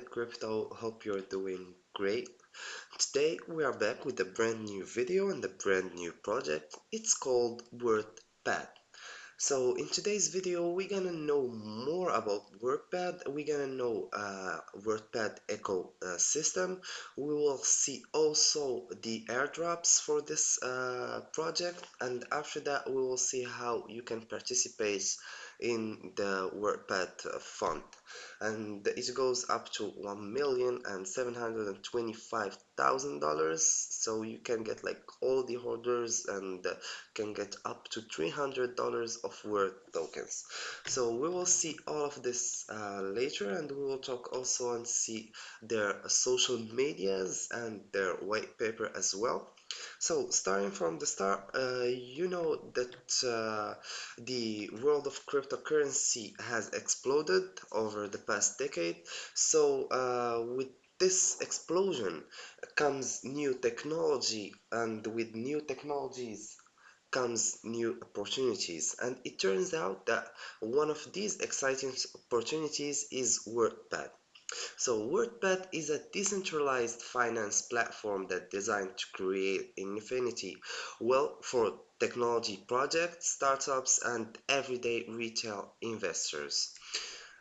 Crypto, hope you're doing great. Today we are back with a brand new video and a brand new project. It's called WorthPad. So in today's video we're gonna know more about WorthPad, we're gonna know uh, WorthPad ecosystem, we will see also the airdrops for this uh, project and after that we will see how you can participate in the WorthPad fund and it goes up to one million and seven hundred and twenty-five thousand dollars. So you can get like all the holders and uh, can get up to three hundred dollars of word tokens. So we will see all of this uh, later and we will talk also and see their social medias and their white paper as well so starting from the start, uh, you know that uh, the world of cryptocurrency has exploded over the past decade. So uh, with this explosion comes new technology and with new technologies comes new opportunities and it turns out that one of these exciting opportunities is WorthPad. So WorthPad is a decentralized finance platform that designed to create infinity well for technology projects, startups, and everyday retail investors.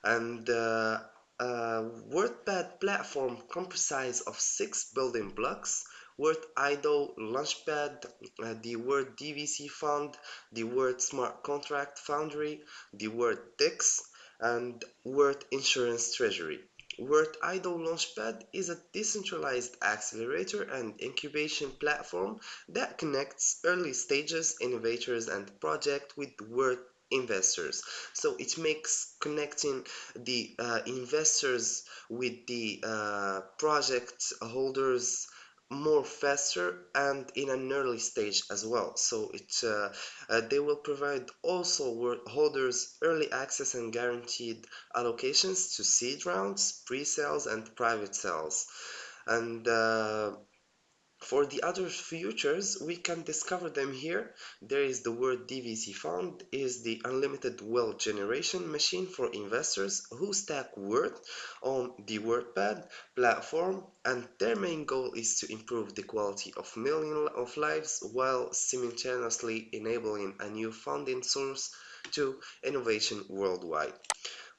And uh, uh, WorthPad platform comprises of six building blocks Word IDO Launchpad, uh, the Word DVC Fund, the Word Smart Contract Foundry, the Word DEX, and Word Insurance Treasury. Word IDO Launchpad is a decentralized accelerator and incubation platform that connects early stages innovators and projects with Word investors. So it makes connecting the uh, investors with the uh, project holders more faster and in an early stage as well. So it uh, uh, they will provide also holders early access and guaranteed allocations to seed rounds pre-sales and private sales. And uh, for the other futures, we can discover them here. There is the word DVC fund is the unlimited wealth generation machine for investors who stack worth on the WorthPad platform and their main goal is to improve the quality of millions of lives while simultaneously enabling a new funding source to innovation worldwide.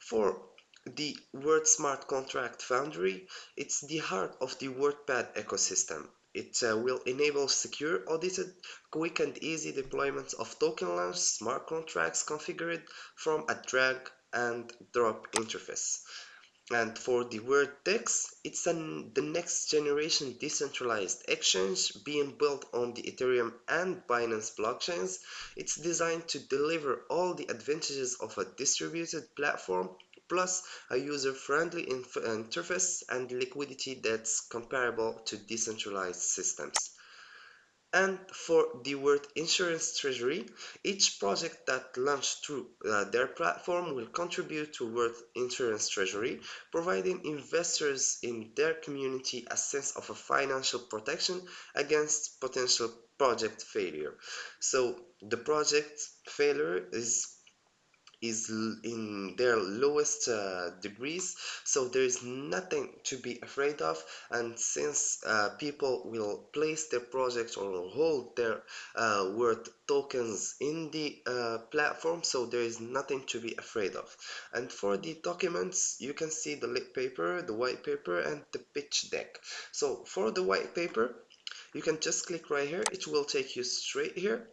For the Word Smart Contract Foundry, it's the heart of the WorthPad ecosystem. It uh, will enable secure, audited, quick and easy deployment of token launch smart contracts configured from a drag and drop interface. And for the DEX, it's an, the next generation decentralized exchange being built on the Ethereum and Binance blockchains. It's designed to deliver all the advantages of a distributed platform plus a user-friendly interface and liquidity that's comparable to decentralized systems. And for the word insurance treasury, each project that launched through uh, their platform will contribute to word insurance treasury, providing investors in their community a sense of a financial protection against potential project failure. So the project failure is is in their lowest uh, degrees so there is nothing to be afraid of and since uh, people will place their projects or hold their uh, worth tokens in the uh, platform so there is nothing to be afraid of. And for the documents you can see the lit paper the white paper and the pitch deck. So for the white paper you can just click right here. It will take you straight here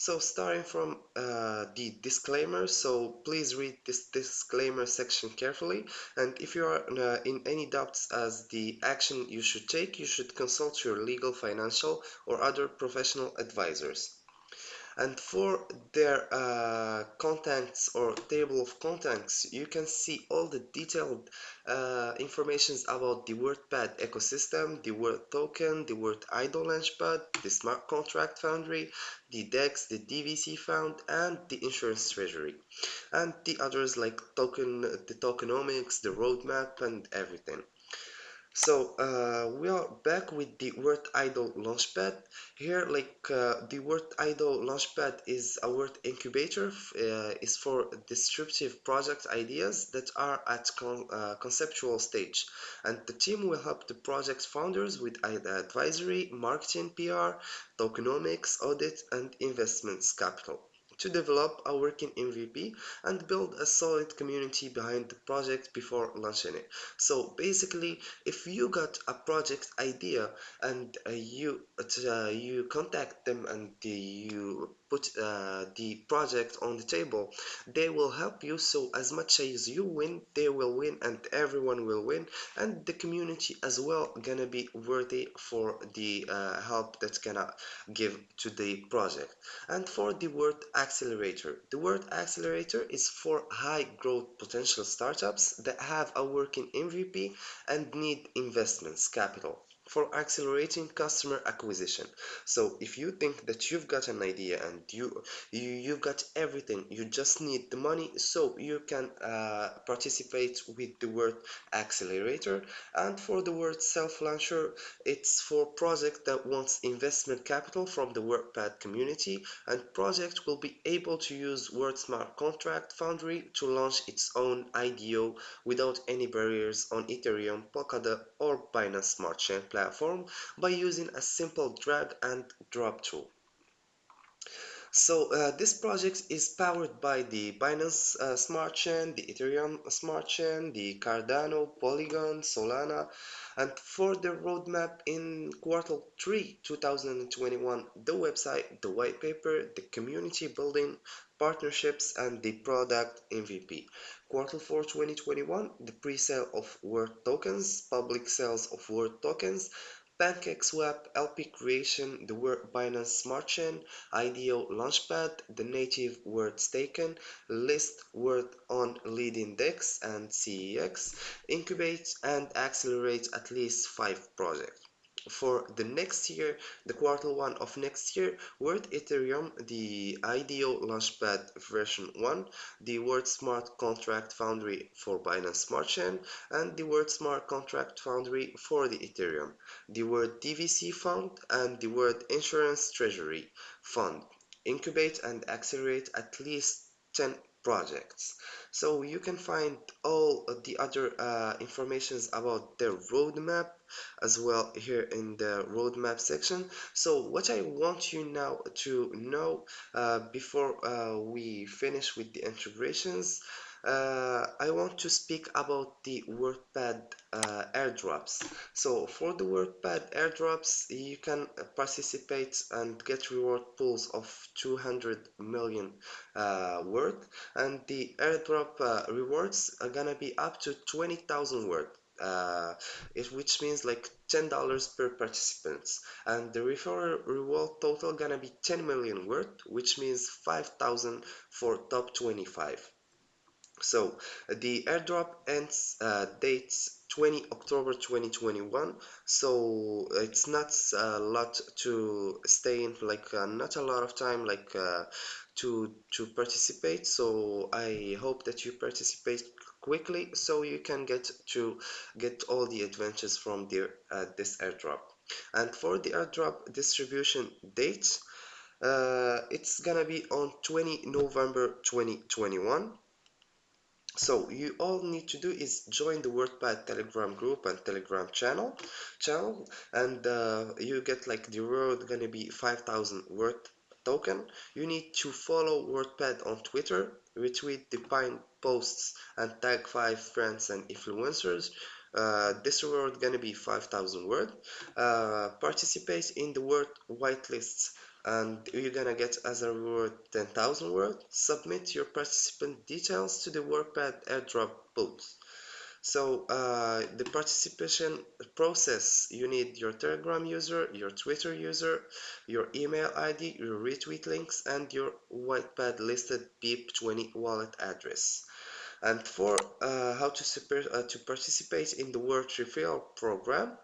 so starting from uh, the disclaimer, so please read this disclaimer section carefully. And if you are uh, in any doubts as the action you should take, you should consult your legal, financial or other professional advisors and for their uh, or table of contacts you can see all the detailed uh, informations about the WorthPad ecosystem, the Word token, the Word IDO launchpad, the smart contract foundry, the DEX, the DVC fund, and the insurance treasury, and the others like token, the tokenomics, the roadmap, and everything. So uh, we are back with the Word IDO Launchpad. Here, like uh, the Word IDO Launchpad is a word incubator. Uh, is for disruptive project ideas that are at con uh, conceptual stage, and the team will help the project founders with advisory, marketing, PR, tokenomics, audit, and investments capital to develop a working MVP and build a solid community behind the project before launching it. So basically, if you got a project idea and uh, you uh, you contact them and you put uh, the project on the table, they will help you. So as much as you win, they will win, and everyone will win, and the community as well gonna be worthy for the uh, help that's gonna give to the project. And for the word accelerator, the word accelerator is for high growth potential startups that have a working MVP and need investments capital for accelerating customer acquisition. So if you think that you've got an idea and you, you you've got everything, you just need the money, so you can uh, participate with the word accelerator. And for the word self-launcher, it's for project that wants investment capital from the WorthPad community, and project will be able to use Word Smart Contract Foundry to launch its own IDO without any barriers on Ethereum, Polkadot, or Binance Smart Chain platform platform by using a simple drag and drop tool. So uh, this project is powered by the Binance uh, Smart Chain, the Ethereum Smart Chain, the Cardano, Polygon, Solana, and for the roadmap in quarter 3 2021, the website, the white paper, the community building, partnerships, and the product MVP. Quarter 4 2021, the pre-sale of Word tokens, public sales of Word tokens, PancakeSwap, LP Creation, the Word Binance Smart Chain, IDO Launchpad, the native Word Staken, list Word on leading DEX and CEX, incubate and accelerate at least 5 projects for the next year, the quarter one of next year, Word Ethereum, the IDO Launchpad version 1, the Word Smart Contract Foundry for Binance Smart Chain, and the Word Smart Contract Foundry for the Ethereum, the Word DVC Fund, and the Word Insurance Treasury Fund. Incubate and accelerate at least 10 projects so you can find all the other uh, informations about their roadmap as well here in the roadmap section so what I want you now to know uh, before uh, we finish with the integrations uh, I want to speak about the WorthPad uh, airdrops. So for the WorthPad airdrops, you can participate and get reward pools of 200 million uh, worth, and the airdrop uh, rewards are gonna be up to 20,000 worth. Uh, it, which means like $10 per participants. And the referral reward total gonna be 10 million worth which means 5,000 for top 25 so the airdrop ends uh, dates 20 October 2021 so it's not a lot to stay in like uh, not a lot of time like uh, to to participate. So I hope that you participate quickly so you can get to get all the advantages from the, uh, this airdrop. And for the airdrop distribution date uh, it's gonna be on 20 November 2021 so you all need to do is join the WorthPad Telegram group and Telegram channel channel and uh, you get like the reward gonna be 5000 Word token. You need to follow WorthPad on Twitter, retweet the pine posts and tag 5 friends and influencers. Uh, this reward gonna be 5000 Word. Uh, participate in the Word whitelists and you're gonna get as a reward 10,000 words. Submit your participant details to the WorthPad airdrop booth. So uh, the participation process, you need your Telegram user, your Twitter user, your email ID, your retweet links, and your whitepad listed BEP20 wallet address. And for uh, how to, uh, to participate in the Word Refill program,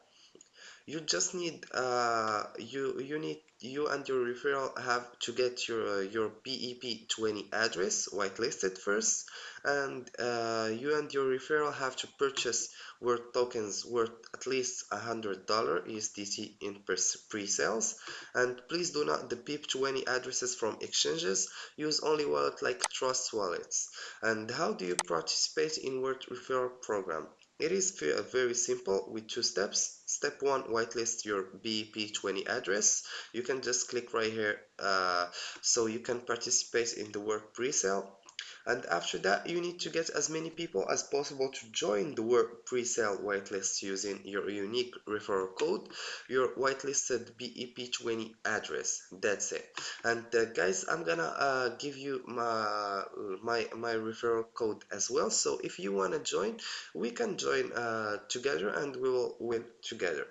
you just need uh, you you need you and your referral have to get your uh, your BEP20 address whitelisted first and uh, you and your referral have to purchase worth tokens worth at least a hundred dollar USDT in pre-sales. And please do not the BEP20 addresses from exchanges. Use only wallet like trust wallets. And how do you participate in worth referral program it is very simple with two steps. Step one, whitelist your BEP20 address. You can just click right here uh, so you can participate in the work pre-sale and after that you need to get as many people as possible to join the work pre-sale whitelist using your unique referral code your whitelisted BEP20 address. That's it. And uh, guys I'm gonna uh, give you my my my referral code as well. So if you want to join we can join uh, together and we will win together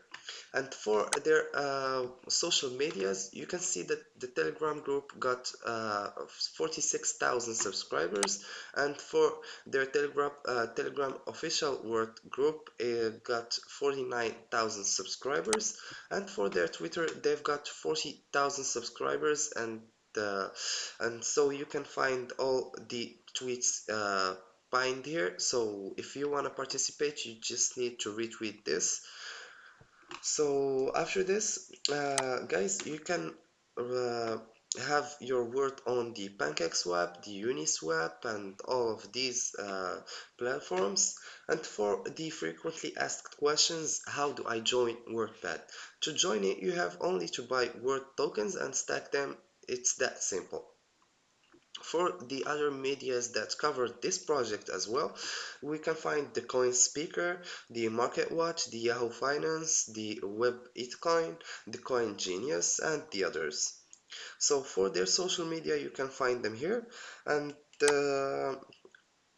and for their uh, social medias you can see that the telegram group got uh, 46,000 subscribers. And for their telegram uh, telegram official work group it got 49,000 subscribers. And for their twitter they've got 40,000 subscribers. And uh, and so you can find all the tweets uh, pinned here. So if you want to participate you just need to retweet this so after this uh, guys you can uh, have your word on the PancakeSwap, the Uniswap and all of these uh, platforms. And for the frequently asked questions how do I join WorthPad? To join it you have only to buy word tokens and stack them. It's that simple for the other medias that covered this project as well, we can find the Coin Speaker, the Market Watch, the Yahoo Finance, the Web Itcoin, the Coin Genius, and the others. So for their social media, you can find them here. And uh,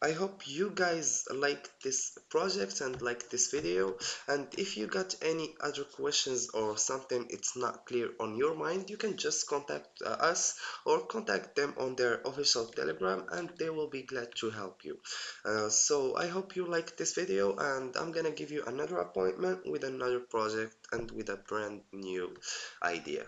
I hope you guys like this project and like this video. And if you got any other questions or something it's not clear on your mind you can just contact uh, us or contact them on their official telegram and they will be glad to help you. Uh, so I hope you like this video and I'm gonna give you another appointment with another project and with a brand new idea